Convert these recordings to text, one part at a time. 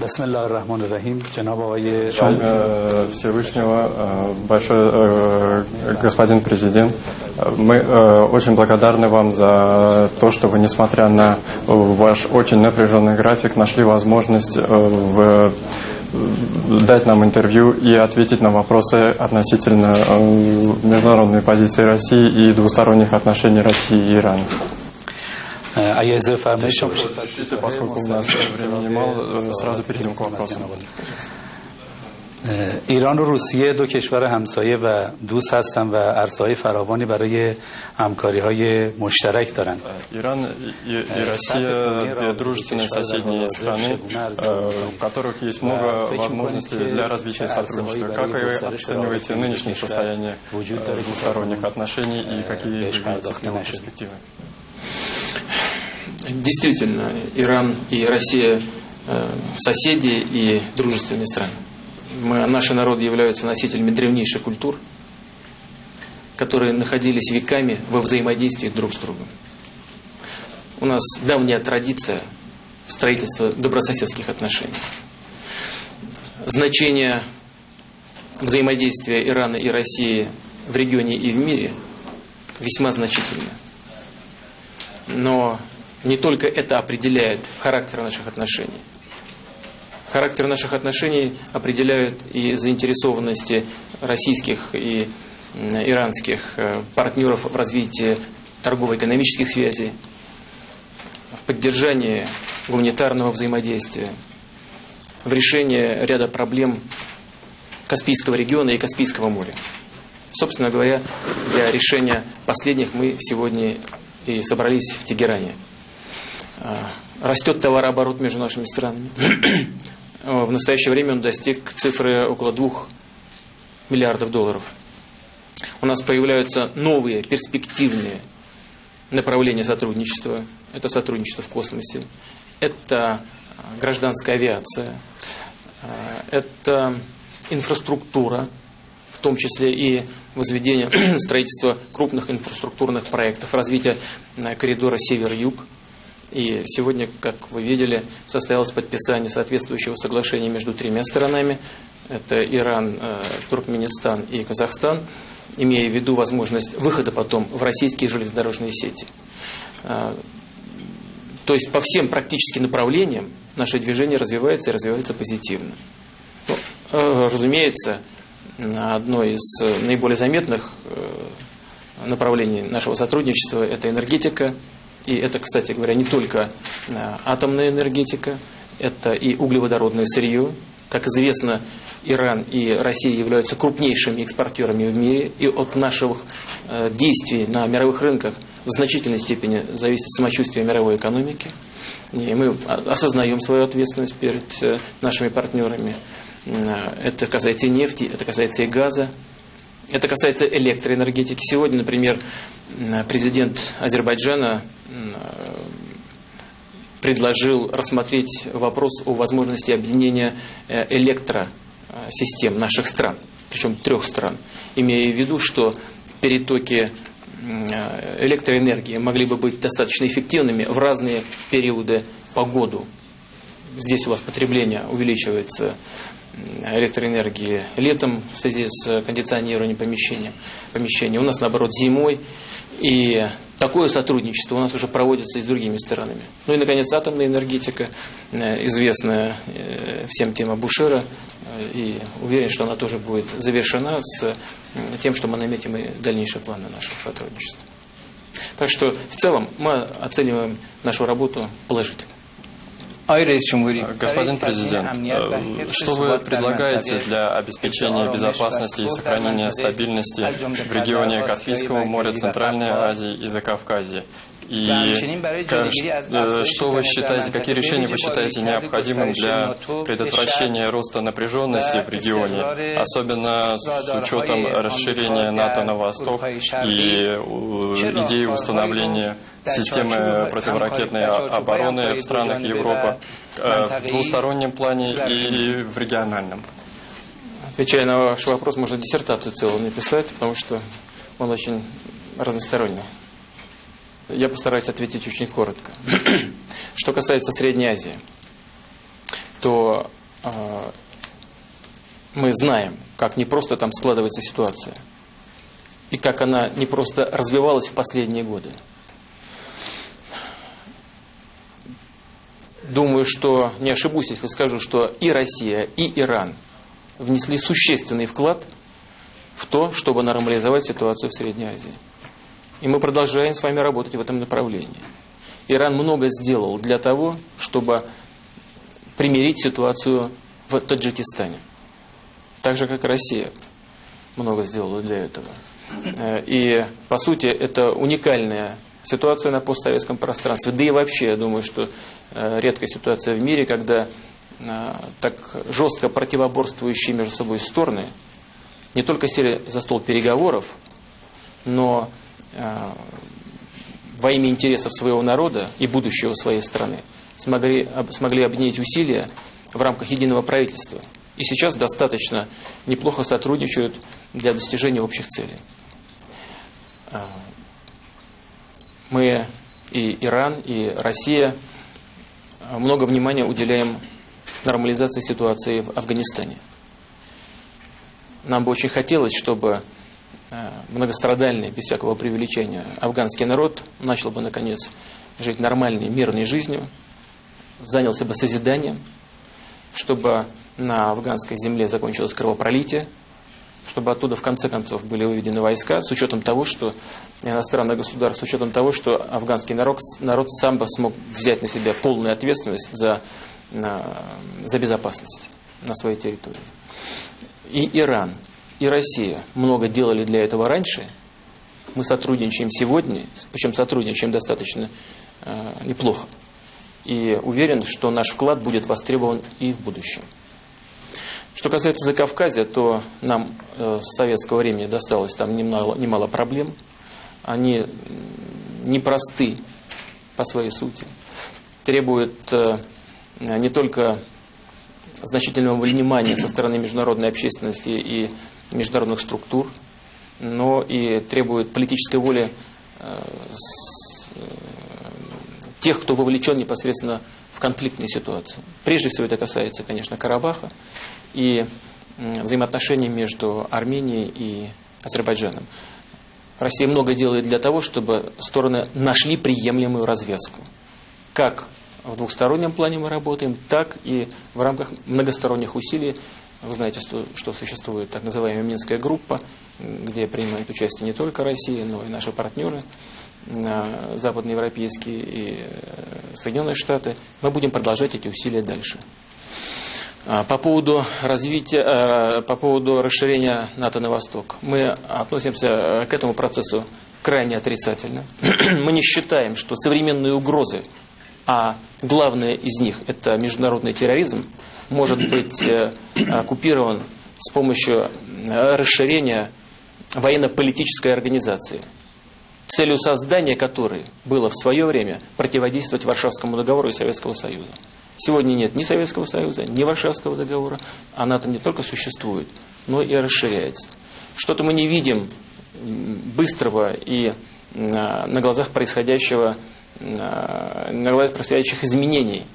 بسم الله الرحمن الرحیم جناب آقای Во имя Всевышнего, э, большой э, господин президент, э, мы э, очень благодарны вам за то, что вы, несмотря на ваш очень напряженный график, нашли возможность э, в- дать нам интервью и ответить на вопросы относительно э, международной позиции России и двусторонних отношений России и Ирана. اه، اگه اجازه فرمایید شما بشید. Разрешите, поскольку у нас времени мало, э, сразу перейдем к вопросам. اه، ایران و روسیه دو کشور همسایه و دوست هستند و عرصه‌های فراوانی برای همکاری های مشترک دارند Иран и, и Россия – две дружественные соседние страны, э, у которых есть много возможностей для развития сотрудничества. Как вы оцениваете нынешнее состояние э, двусторонних отношений и какие вы видите в него перспективы? Действительно, Иран и Россия э, соседи и дружественные страны. Мы, наши народы являются носителями древнейших культур, которые находились веками во взаимодействии друг с другом. У нас давняя традиция строительства добрососедских отношений. Значение взаимодействия Ирана и России в регионе и в мире весьма значительно. Но не только это определяет характер наших отношений. Характер наших отношений определяют и заинтересованности российских и иранских э, партнеров в развитии торгово-экономических связей, в поддержании гуманитарного взаимодействия, в решении ряда проблем Каспийского региона и Каспийского моря. Собственно говоря, для решения последних мы сегодня и собрались в Тегеране. А, Растет товарооборот между нашими странами. В настоящее время он достиг цифры около 2 миллиардов долларов. У нас появляются новые перспективные направления сотрудничества. Это сотрудничество в космосе, это а, гражданская авиация, а, это инфраструктура, в том числе и возведение строительства крупных инфраструктурных проектов, развитие коридора север-юг. И сегодня, как вы видели, состоялось подписание соответствующего соглашения между тремя сторонами. Это Иран, э, Туркменистан и Казахстан, имея в виду возможность выхода потом в российские железнодорожные сети. Э, То есть по всем практически направлениям наше движение развивается и развивается позитивно. Ну, э, разумеется, одно из наиболее заметных направлений нашего сотрудничества – это энергетика. И это, кстати говоря, не только э, атомная энергетика, это и углеводородное сырье. Как известно, Иран и Россия являются крупнейшими экспортерами в мире, и от наших э, действий на мировых рынках в значительной степени зависит самочувствие мировой экономики. И мы осознаем свою ответственность перед э, нашими партнерами. Это касается нефти, это касается и газа, это касается электроэнергетики. Сегодня, например, президент Азербайджана э, предложил рассмотреть вопрос о возможности объединения э, электросистем наших стран, причем трех стран, имея в виду, что перетоки э, электроэнергии могли бы быть достаточно эффективными в разные периоды по году. Здесь у вас потребление увеличивается электроэнергии летом в связи с кондиционированием помещения. помещения. У нас, наоборот, зимой. И такое сотрудничество у нас уже проводится и с другими странами. Ну и, наконец, атомная энергетика, э, известная э, всем тема Бушера. Э, И уверен, что она тоже будет завершена с тем, что мы наметим и дальнейшие планы нашего сотрудничества. Так что в целом мы оцениваем нашу работу положительно. Господин президент, что вы предлагаете для обеспечения безопасности и сохранения стабильности в регионе Каспийского моря, Центральной Азии и Закавказье? И как- э, что вы считаете, какие решения вы считаете необходимым для предотвращения роста напряженности в регионе, особенно с учетом расширения НАТО на восток и идеи установления системы противоракетной обороны в странах Европы э, в двустороннем плане и в региональном? Отвечая на ваш вопрос, можно диссертацию целую написать, потому что он очень разносторонний. Я постараюсь ответить очень коротко. Что касается Средней Азии. то э, мы знаем, как не просто там складывается ситуация, и как она не просто развивалась в последние годы. Думаю, что не ошибусь, если скажу, что и Россия, и Иран внесли существенный вклад в то, чтобы нормализовать ситуацию в Средней Азии. И мы продолжаем с вами работать в этом направлении. Иран много сделал для того, чтобы примирить ситуацию в Таджикистане. Так же, как Россия много сделала для этого. Э, и, по сути, это уникальная ситуация на постсоветском пространстве. Да и вообще, я думаю, что э, редкая ситуация в мире, когда э, так жестко противоборствующие между собой стороны не только сели за стол переговоров, но во имя интересов своего народа и будущего своей страны смогли, смогли объединить усилия в рамках единого правительства. И сейчас достаточно неплохо сотрудничают для достижения общих целей. А, мы и Иран, и Россия много внимания уделяем нормализации ситуации в Афганистане. Нам бы очень хотелось, чтобы многострадальный, без всякого преувеличения, афганский народ начал бы, наконец, жить нормальной, мирной жизнью, занялся бы созиданием, чтобы на афганской земле закончилось кровопролитие, чтобы оттуда в конце концов были выведены войска, с учетом того, что иностранное государство, с учетом того, что афганский народ, народ сам бы смог взять на себя полную ответственность за, на, за безопасность на своей территории. И Иран, и Россия много делали для этого раньше. Мы сотрудничаем сегодня, причем сотрудничаем достаточно э, неплохо. И уверен, что наш вклад будет востребован и в будущем. Что касается Закавказья, то нам э, с советского времени досталось там немало, немало проблем. Они непросты по своей сути. Требуют э, не только значительного внимания со стороны международной общественности и международных структур, но и требуют политической воли э, тех, кто вовлечен непосредственно в конфликтные ситуации. Прежде всего это касается, конечно, Карабаха и взаимоотношений между Арменией и Азербайджаном. Россия много делает для того, чтобы стороны нашли приемлемую развязку. Как в двухстороннем плане мы работаем, так и в рамках многосторонних усилий. Вы знаете, что, что существует так называемая Минская группа, где принимают участие не только Россия, но и наши партнеры э, западноевропейские и э, Соединенные Штаты. Мы будем продолжать эти усилия дальше. А, по поводу развития, а, по поводу расширения НАТО на восток, мы относимся э, к этому процессу крайне отрицательно. Мы не считаем, что современные угрозы, а главное из них это международный терроризм, может быть э, оккупирован с помощью э, расширения военно-политической организации, целью создания которой было в свое время противодействовать Варшавскому договору и Советскому Союзу. Сегодня нет ни Советского Союза, ни Варшавского договора, а НАТО не только существует, но и расширяется. Что-то мы не видим быстрого и на глазах происходящего, на глазах происходящих изменений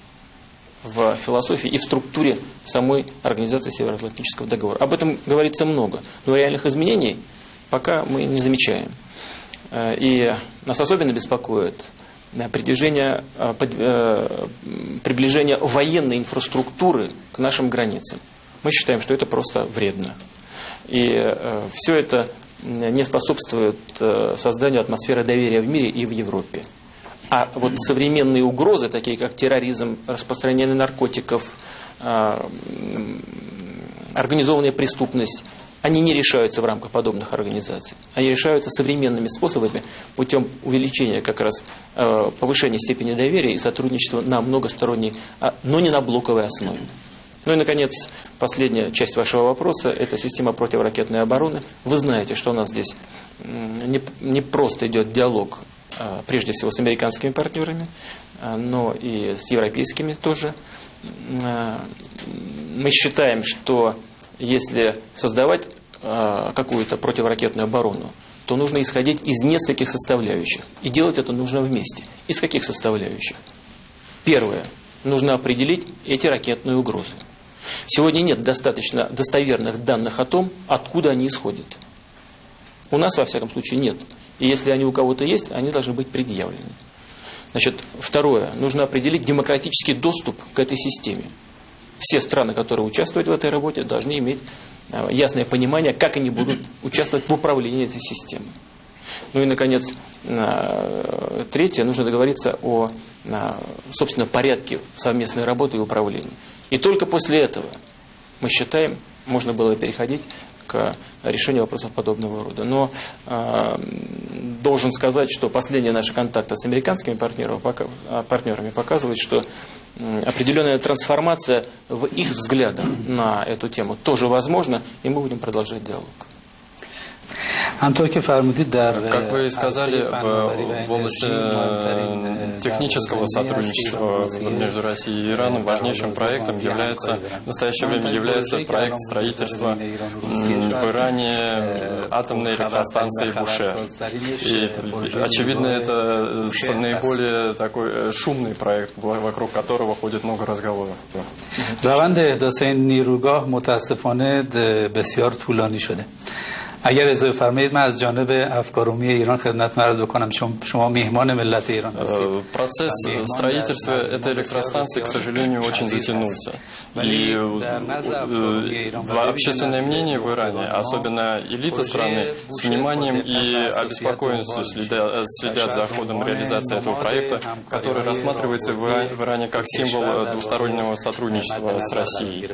в философии и в структуре самой организации Североатлантического договора. Об этом говорится много, но реальных изменений пока мы не замечаем. Э, и нас особенно беспокоит приближение, э, э, приближение военной инфраструктуры к нашим границам. Мы считаем, что это просто вредно. И все это не способствует созданию атмосферы доверия в мире и в Европе. А вот современные угрозы, такие как терроризм, распространение наркотиков, организованная преступность, они не решаются в рамках подобных организаций. Они решаются современными способами путем увеличения как раз э, повышения степени доверия и сотрудничества на многосторонней, а, но не на блоковой основе. Ну и, наконец, последняя часть вашего вопроса – это система противоракетной обороны. Вы знаете, что у нас здесь не, просто идет диалог, прежде всего, с американскими партнерами, э, но и с европейскими тоже. Мы считаем, что если создавать какую-то противоракетную оборону, то нужно исходить из нескольких составляющих. И делать это нужно вместе. Из каких составляющих? Первое. нужно определить эти ракетные угрозы. Сегодня нет достаточно достоверных данных о том, откуда они исходят. У нас, во всяком случае, нет. И если они у кого-то есть, они должны быть предъявлены. Значит, второе. Нужно определить демократический доступ к этой системе. Все страны, которые участвуют в этой работе, должны иметь э, ясное понимание, как они будут участвовать в управлении этой системой. Ну и, наконец, э, третье. Нужно договориться о, э, собственно, порядке совместной работы и управления. И только после этого, мы считаем, можно было переходить к решению вопросов подобного рода. Но э, должен сказать, что последние наши контакты с американскими партнерами, партнерами показывают, что определенная трансформация в их взглядах на эту тему тоже возможна, и мы будем продолжать диалог. Как вы сказали, в, в области э, технического сотрудничества между Россией и Ираном важнейшим проектом является, в настоящее время является проект строительства в Иране э, атомной электростанции Буше. И, очевидно, это наиболее такой э, шумный проект, вокруг которого ходит много разговоров. روند احداث این نیروگاه متاسفانه بسیار طولانی شده اگر اضافه فرمایید من از جانب افکارومی ایران خدمت عرض بکنم چون شما میهمان ملت ایران هستید Процесс строительства этой электростанции, к сожалению, очень затянулся. И общественное мнение в Иране, особенно элита страны, с вниманием и обеспокоенностью следят, следят за ходом реализации этого проекта, который рассматривается в Иране как символ двустороннего сотрудничества с Россией.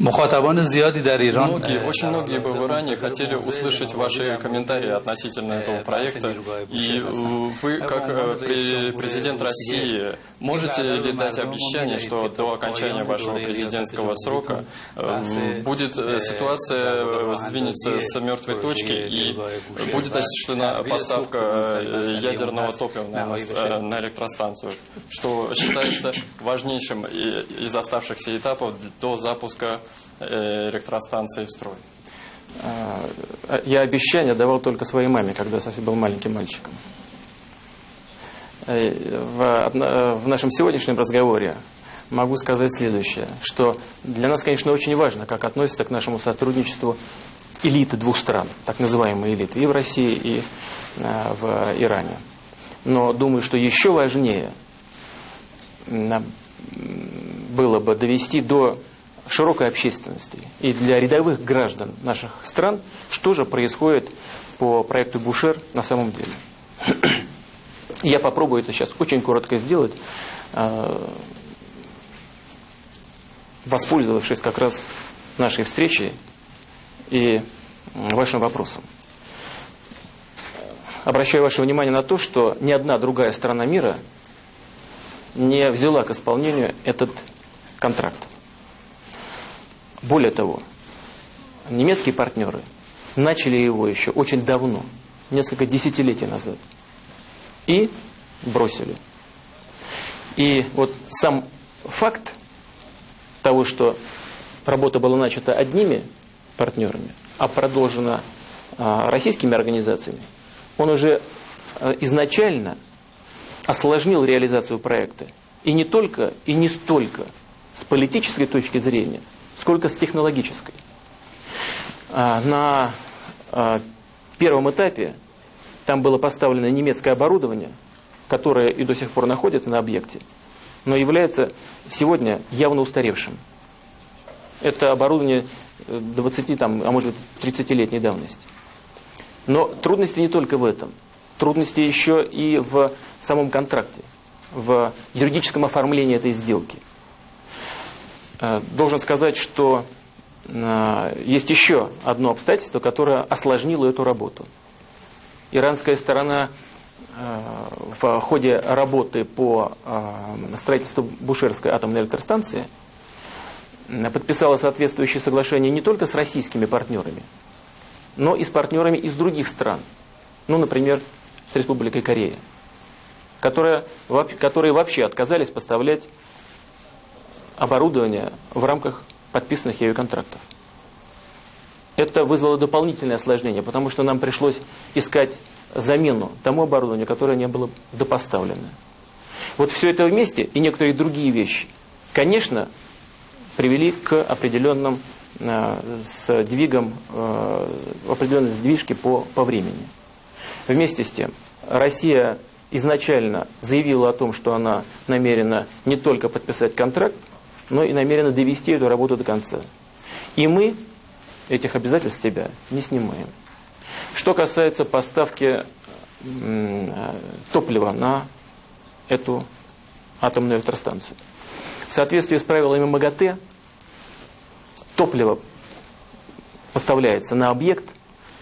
Мухатабаны зиади. Многие, очень многие бавыране хотели услышать ваши комментарии относительно этого проекта. И э, вы, как э, президент России, можете ли дать обещание, что до окончания вашего президентского срока э, будет ситуация сдвинется с мертвой точки и будет осуществлена поставка ядерного топлива на электростанцию, что считается важнейшим из оставшихся этапов до запуска электростанции в строй? А, я обещание давал только своей маме, когда совсем был маленьким мальчиком. Э, в, нашем сегодняшнем разговоре могу сказать следующее, что для нас, конечно, очень важно, как относятся к нашему сотрудничеству элиты двух стран, так называемые элиты, и в России, и э, в Иране. Но думаю, что еще важнее было бы довести до широкой общественности и для рядовых граждан наших стран, что же происходит по проекту Бушер на самом деле. Я попробую это сейчас очень коротко сделать, а, воспользовавшись как раз нашей встречей и вашим вопросом. Обращаю ваше внимание на то, что ни одна другая страна мира не взяла к исполнению этот контракт. Более того, немецкие партнеры начали его еще очень давно, несколько десятилетий назад, и бросили. И вот сам факт того, что работа была начата одними партнерами, а продолжена а, российскими организациями, он уже а, изначально осложнил реализацию проекта. И не только, и не столько с политической точки зрения, сколько с технологической. А, на а, первом этапе там было поставлено немецкое оборудование, которое и до сих пор находится на объекте, но является сегодня явно устаревшим. Это оборудование 20, там, а может быть 30-летней давности. Но трудности не только в этом. Трудности еще и в самом контракте, в юридическом оформлении этой сделки – Э, должен сказать, что э, есть еще одно обстоятельство, которое осложнило эту работу. Иранская сторона э, в ходе работы по строительству Бушерской атомной электростанции подписала соответствующее соглашение не только с российскими партнерами, но и с партнерами из других стран. Ну, например, с Республикой Корея, которые, которые вообще отказались поставлять оборудования в рамках подписанных ею контрактов. Это вызвало дополнительное осложнение, потому что нам пришлось искать замену тому оборудованию, которое не было допоставлено. Вот все это вместе и некоторые другие вещи, конечно, привели к определенным э, сдвигам, э, определенной сдвижке по, по времени. Вместе с тем, Россия изначально заявила о том, что она намерена не только подписать контракт, но и намерена довести эту работу до конца. И мы этих обязательств себя не снимаем. Что касается поставки топлива на эту атомную электростанцию. В соответствии с правилами МАГАТЭ топливо поставляется на объект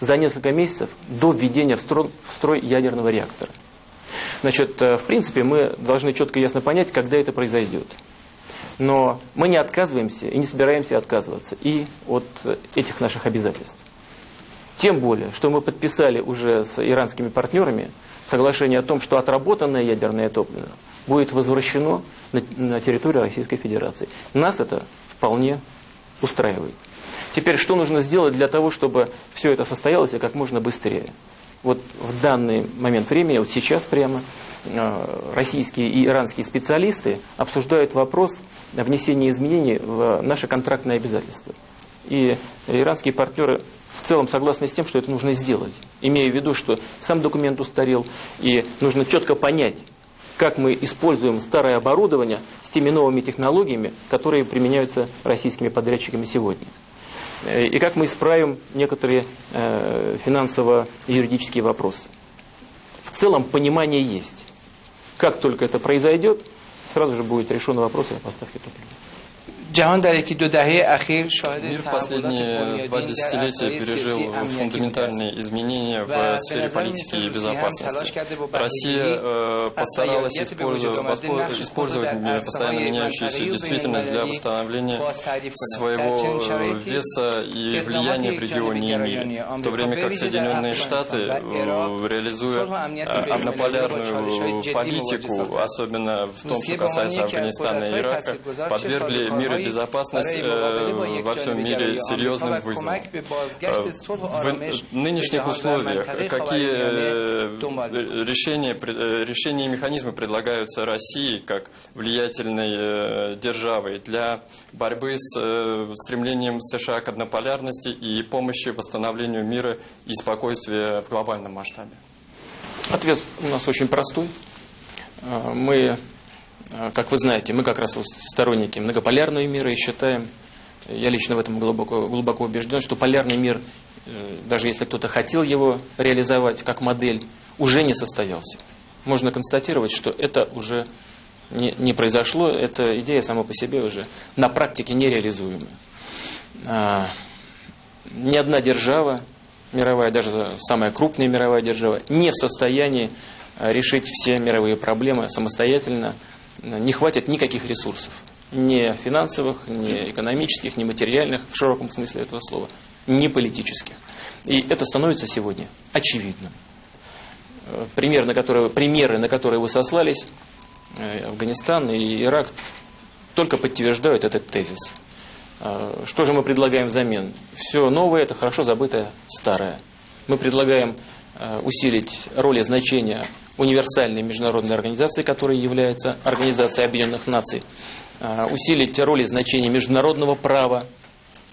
за несколько месяцев до введения в строй ядерного реактора. Значит, э, в принципе, мы должны четко и ясно понять, когда это произойдет. Но мы не отказываемся и не собираемся отказываться и от этих наших обязательств. Тем более, что мы подписали уже с иранскими партнерами соглашение о том, что отработанное ядерное топливо будет возвращено на, территорию Российской Федерации. Нас это вполне устраивает. Теперь, что нужно сделать для того, чтобы все это состоялось и как можно быстрее? Вот в данный момент времени, вот сейчас прямо, российские и иранские специалисты обсуждают вопрос внесения изменений в наше контрактное обязательство. И иранские партнеры в целом согласны с тем, что это нужно сделать, имея в виду, что сам документ устарел, и нужно четко понять, как мы используем старое оборудование с теми новыми технологиями, которые применяются российскими подрядчиками сегодня. Э, и как мы исправим некоторые э, финансово-юридические вопросы. В целом понимание есть. Как только это произойдет, сразу же будет решен вопрос о поставке топлива. Мир в последние два десятилетия пережил фундаментальные изменения в сфере политики и безопасности. Россия э, постаралась использовать, использовать постоянно меняющуюся действительность для восстановления своего э, веса и влияния в регионе и мире, в то время как Соединенные Штаты, э, реализуя однополярную политику, особенно в том, что касается Афганистана и Ирака, подвергли мир безопасность э, во всем мире серьезным вызовом. Э, в нынешних условиях какие э, решения, решения и механизмы предлагаются России как влиятельной державой для борьбы с стремлением США к однополярности и помощи восстановлению мира и спокойствия в глобальном масштабе? Ответ у нас очень простой. Мы а, как вы знаете, мы как раз сторонники многополярного мира и считаем, я лично в этом глубоко, глубоко убежден, что полярный мир, э, даже если кто-то хотел его реализовать как модель, уже не состоялся. Можно констатировать, что это уже не, не произошло, эта идея сама по себе уже на практике нереализуема. А, ни одна держава, мировая, даже самая крупная мировая держава, не в состоянии решить все мировые проблемы самостоятельно, не хватит никаких ресурсов. Ни финансовых, ни экономических, ни материальных, в широком смысле этого слова, ни политических. И это становится сегодня очевидным. Э, пример, на который, примеры, на которые вы сослались, э, Афганистан и Ирак, только подтверждают этот тезис. Э, что же мы предлагаем взамен? Все новое – это хорошо забытое старое. Мы предлагаем усилить роль и значение универсальной международной организации, которая является Организацией Объединенных Наций, а, усилить роль и значение международного права,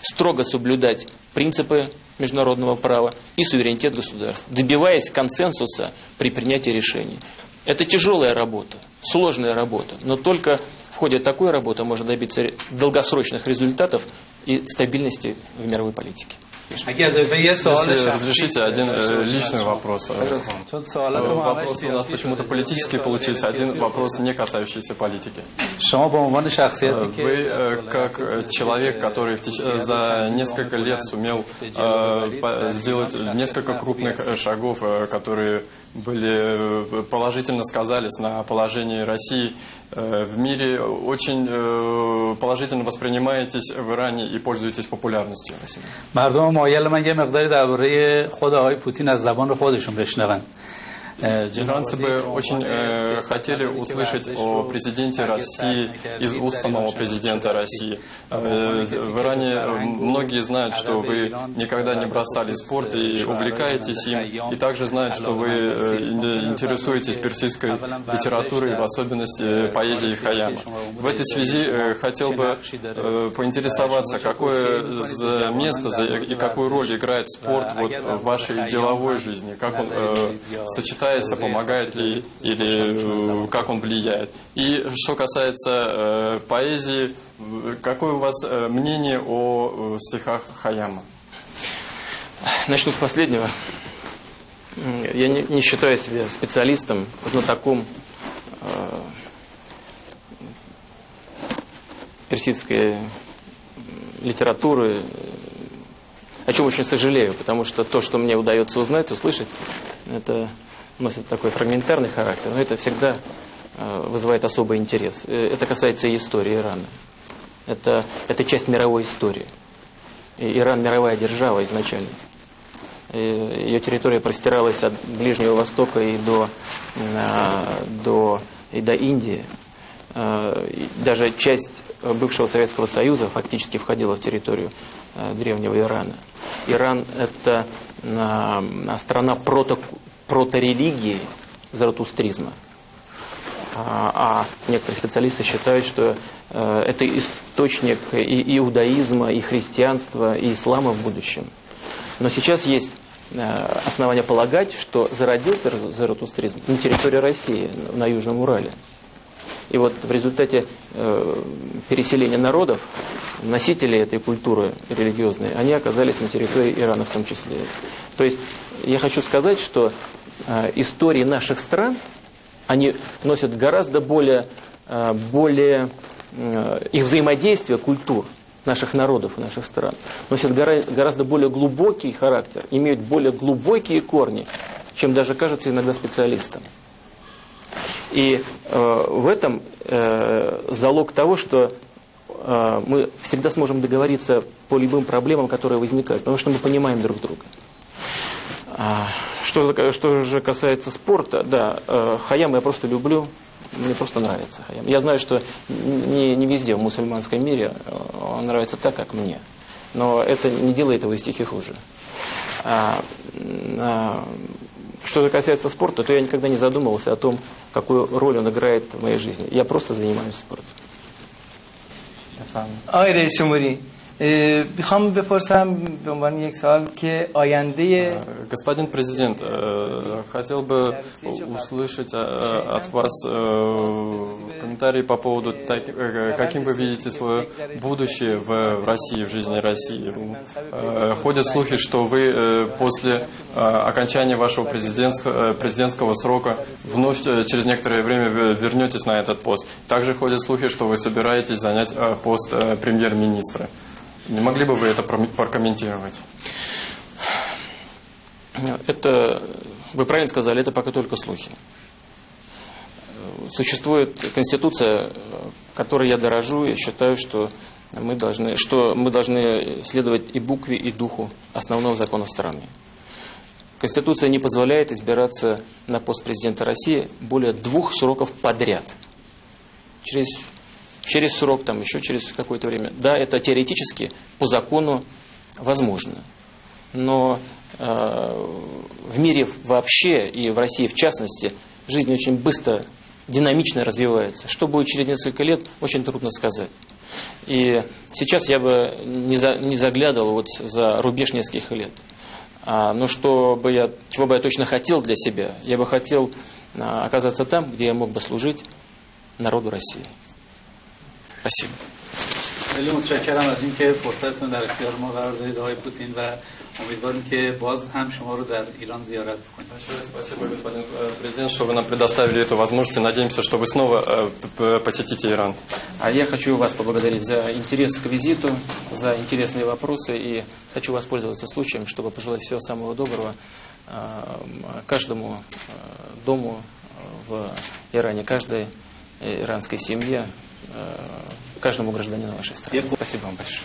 строго соблюдать принципы международного права и суверенитет государств, добиваясь консенсуса при принятии решений. Это тяжелая работа, сложная работа, но только в ходе такой работы можно добиться долгосрочных результатов и стабильности в мировой политике. Если разрешите один э, личный вопрос. Вопрос у нас почему-то политический получился, один вопрос не касающийся политики. Вы э, как человек, который за несколько лет сумел э, сделать несколько крупных шагов, которые были э, положительно сказались на положении России э, в мире. Очень э, положительно воспринимаетесь в Иране и пользуетесь популярностью. Спасибо. Э, Джигран бы очень э, хотели услышать о президенте России из уст самого президента России. Э, э в Иране э, многие знают, что вы никогда не бросали спорт и увлекаетесь им, и также знают, что вы интересуетесь персидской литературой, в особенности поэзией Хаяма. В этой связи хотел бы поинтересоваться, какое место и какую роль играет спорт вот, в вашей деловой жизни, как он э, сочетается помогает ли или э, как он влияет. И что касается э, поэзии, какое у вас э, мнение о э, стихах Хаяма? Начну с последнего. Я не, не считаю себя специалистом, знатоком э, персидской литературы, о чем очень сожалею, потому что то, что мне удается узнать, услышать, это носит такой фрагментарный характер, но это всегда э, вызывает особый интерес. Э, это касается и истории Ирана. Это, это часть мировой истории. И Иран мировая держава изначально. И ее территория простиралась от Ближнего Востока и до, до, и до Индии. Э, даже часть бывшего Советского Союза фактически входила в территорию древнего Ирана. Иран – это страна прото, проторелигии заратустризма. А, а некоторые специалисты считают, что э, это источник и иудаизма, и христианства, и ислама в будущем. Но сейчас есть э, основания полагать, что зародился заратустризм на территории России, на Южном Урале. И вот в результате э, переселения народов, носителей этой культуры религиозной, они оказались на территории Ирана в том числе. То есть я хочу сказать, что э, истории наших стран, они носят гораздо более, э, более э, их взаимодействие культур наших народов и наших стран носят гора, гораздо более глубокий характер, имеют более глубокие корни, чем даже кажется иногда специалистам. И э, в этом э, залог того, что э, мы всегда сможем договориться по любым проблемам, которые возникают, потому что мы понимаем друг друга. А, что, что же касается спорта, да, э, Хаям я просто люблю, мне просто нравится Хаям. Я знаю, что не, не везде в мусульманском мире э, он нравится так, как мне. Но это не делает его стихи хуже. А, а, что же касается спорта, то я никогда не задумывался о том, какую роль он играет в моей жизни. Я просто занимаюсь спортом. Айре Сюмари. Э, господин президент, э, хотел бы услышать э, от вас комментарии по поводу, каким вы видите свое будущее в России, в жизни России. Ходят слухи, что вы после окончания вашего президентского срока вновь через некоторое время вернетесь на этот пост. Также ходят слухи, что вы собираетесь занять пост премьер-министра. Не могли бы вы это прокомментировать? Это, вы правильно сказали, это пока только слухи. Существует конституция, которой я дорожу, и считаю, что мы должны, что мы должны следовать и букве, и духу основного закона страны. Конституция не позволяет избираться на пост президента России более двух сроков подряд. Через через срок, там еще через какое-то время. Да, это теоретически по закону возможно. Но э, в мире вообще и в России в частности жизнь очень быстро, динамично развивается. Что будет через несколько лет, очень трудно сказать. И сейчас я бы не, за, не заглядывал вот за рубеж нескольких лет. А, но что бы я, чего бы я точно хотел для себя, я бы хотел а, оказаться там, где я мог бы служить народу России. Спасибо. خیلی متشکرم از اینکه فرصتتون در اختیار ما قرار دادید آقای پوتین و امیدواریم که باز هم شما رو در ایران زیارت بکنیم. Спасибо, господин президент, что вы нам предоставили эту возможность. Надеемся, что вы снова посетите Иран. А я хочу вас поблагодарить за интерес к визиту, за интересные вопросы и хочу воспользоваться случаем, чтобы пожелать всего самого доброго каждому дому в Иране, каждой иранской семье, каждому гражданину вашей страны. Спасибо вам большое.